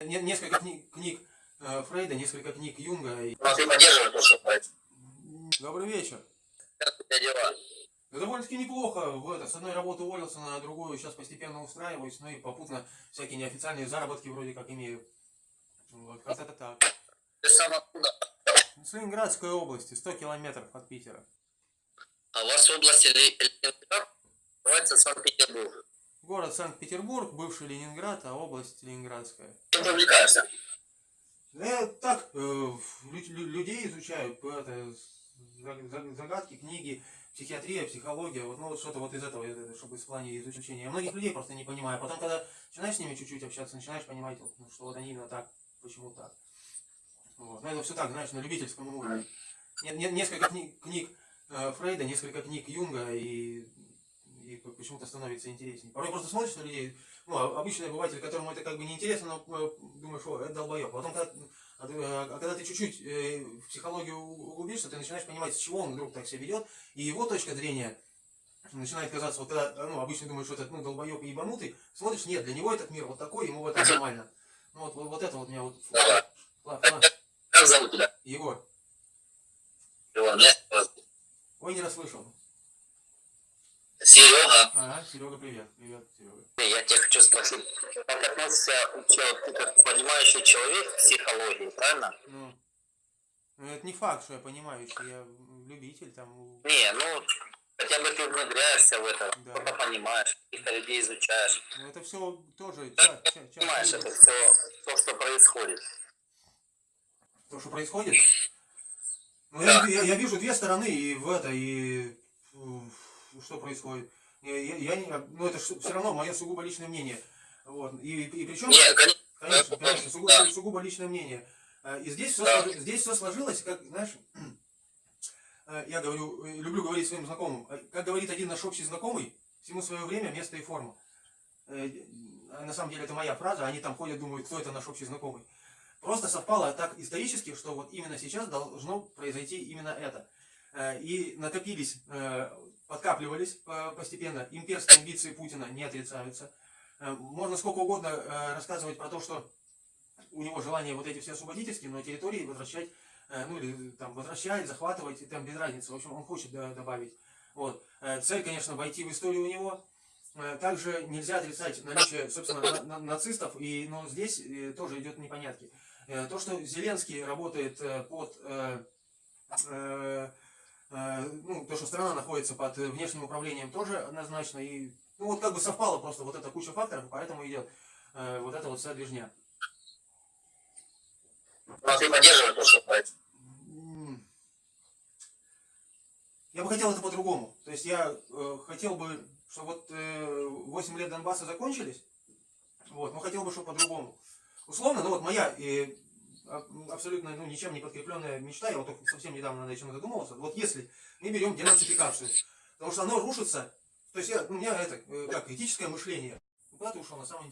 Не- Несколько книг, книг э, Фрейда, несколько книг Юнга. и- Ну, ты поддерживаешь происходит. Добрый вечер. Как у тебя дела? Да довольно-таки неплохо. В это, с одной работы уволился на другую, сейчас постепенно устраиваюсь, ну и попутно всякие неофициальные заработки вроде как имею. Вот, как-то так. Ты сам откуда? С Ленинградской области, 100 километров от Питера. А у вас в области Ленинград называется Санкт-Петербург. Город Санкт-Петербург, бывший Ленинград, а область Ленинградская. Чем ты увлекаешься? Я так, э, лю- лю- людей изучаю, это, за- за- загадки, книги, психиатрия, психология, вот, ну, вот что-то вот из этого, э, чтобы в плане изучения. Я многих людей просто не понимаю. Потом, когда начинаешь с ними чуть-чуть общаться, начинаешь понимать, ну, что вот они именно так, почему так. Вот. Но это все так, знаешь, на любительском уровне. Не- не- несколько книг, книг э, Фрейда, несколько книг Юнга, и, и почему-то становится интереснее. Порой просто смотришь на людей, ну, а- обычный обыватель, которому это как бы не интересно, но э, думаешь, о, это долбоеб. Потом, когда, а, ты- а когда ты чуть-чуть э, в психологию углубишься, ты начинаешь понимать, с чего он вдруг так себя ведет, и его точка зрения начинает казаться, вот когда, ну, обычно думаешь, что это, ну, долбоеб и ебанутый, смотришь, нет, для него этот мир вот такой, ему в этом нормально. Ну, вот, вот, вот это вот меня вот... Как зовут тебя? Егор, Иван, меня ой, не расслышал. Серега. Ага, Серега, привет. Привет, Серега. Я тебя хочу спросить, как вот ты как понимающий человек к психологии, правильно? Ну, ну, это не факт, что я понимаю, что я любитель там. Не, ну, хотя бы ты внедряешься в это, Да. что-то понимаешь, каких-то людей изучаешь, Ну, это все тоже ча- ча- часть понимаешь это все, то, что происходит. То, что происходит. Ну, я, я- я вижу две стороны и в это, и что происходит. Я, я- я не, ну, это все равно мое сугубо личное мнение. Вот. И, и причем, Не, конечно, конечно, конечно, сугубо, Да. сугубо личное мнение. А, И здесь все, Да. здесь все сложилось, как, знаешь, э, я говорю, э, люблю говорить своим знакомым, э, как говорит один наш общий знакомый, всему свое время, место и форма. Э, На самом деле это моя фраза, они там ходят, думают, кто это наш общий знакомый. Просто совпало так исторически, что вот именно сейчас должно произойти именно это. Э, И накопились, подкапливались э, постепенно, имперские амбиции Путина не отрицаются. Э, Можно сколько угодно э, рассказывать про то, что у него желание вот эти все освободительские, но территории возвращать, ну или там возвращать, захватывать, там без разницы. В общем, он хочет добавить. Вот. Цель, конечно, войти в историю у него. Также нельзя отрицать наличие, собственно, на- на- нацистов, и, но здесь тоже идет непонятки. То, что Зеленский работает под... э, ну, то, что страна находится под внешним управлением, тоже однозначно. И, ну, вот как бы совпало просто вот эта куча факторов, и поэтому идет э, вот эта вот вся движня. ну, ты поддерживаешь то, что происходит. Я бы хотел это по-другому. То есть я э, хотел бы, чтобы вот э, 8 лет Донбасса закончились, вот, но хотел бы, чтобы по-другому. Условно, ну вот моя а- абсолютно ну, ничем не подкрепленная мечта, я вот только совсем недавно над этим задумывался, вот если мы берем денацификацию, потому что оно рушится, то есть я, у меня это, э, как, этическое мышление, куда ты ушел на самом